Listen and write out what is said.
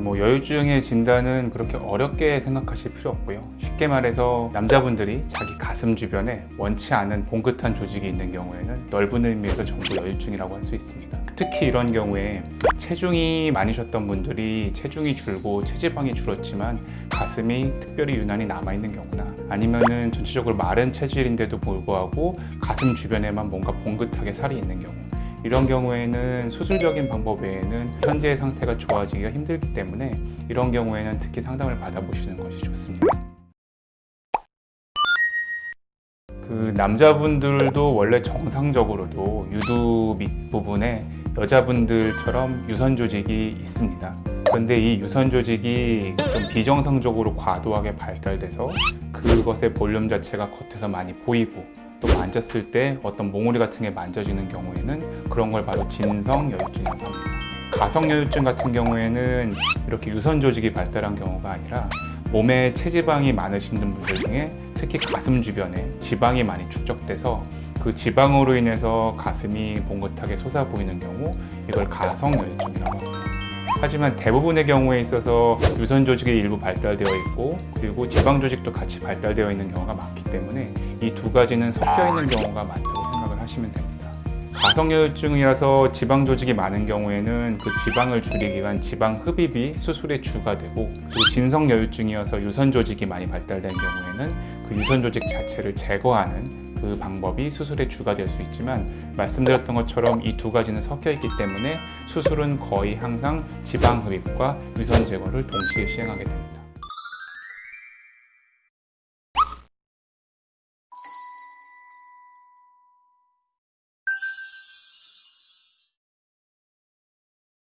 뭐 여유증의 진단은 그렇게 어렵게 생각하실 필요 없고요. 쉽게 말해서 남자분들이 자기 가슴 주변에 원치 않은 봉긋한 조직이 있는 경우에는 넓은 의미에서 전부 여유증이라고 할 수 있습니다. 특히 이런 경우에 체중이 많으셨던 분들이 체중이 줄고 체지방이 줄었지만 가슴이 특별히 유난히 남아있는 경우나 아니면은 전체적으로 마른 체질인데도 불구하고 가슴 주변에만 뭔가 봉긋하게 살이 있는 경우 이런 경우에는 수술적인 방법 외에는 현재의 상태가 좋아지기가 힘들기 때문에 이런 경우에는 특히 상담을 받아보시는 것이 좋습니다. 그 남자분들도 원래 정상적으로도 유두 밑부분에 여자분들처럼 유선 조직이 있습니다. 그런데 이 유선 조직이 좀 비정상적으로 과도하게 발달돼서 그것의 볼륨 자체가 겉에서 많이 보이고 또 만졌을 때 어떤 몽우리 같은 게 만져지는 경우에는 그런 걸 바로 진성 여유증이라고 합니다. 가성 여유증 같은 경우에는 이렇게 유선 조직이 발달한 경우가 아니라 몸에 체지방이 많으신 분들 중에 특히 가슴 주변에 지방이 많이 축적돼서 그 지방으로 인해서 가슴이 봉긋하게 솟아 보이는 경우 이걸 가성 여유증이라고 합니다. 하지만 대부분의 경우에 있어서 유선 조직이 일부 발달되어 있고 그리고 지방 조직도 같이 발달되어 있는 경우가 많기 때문에 이 두 가지는 섞여 있는 경우가 많다고 생각을 하시면 됩니다. 가성여유증이라서 지방 조직이 많은 경우에는 그 지방을 줄이기 위한 지방 흡입이 수술의 주가 되고 그리고 진성여유증이어서 유선 조직이 많이 발달된 경우에는 그 유선 조직 자체를 제거하는 그 방법이 수술의 주가 될 수 있지만 말씀드렸던 것처럼 이 두 가지는 섞여 있기 때문에 수술은 거의 항상 지방 흡입과 유선 제거를 동시에 시행하게 됩니다.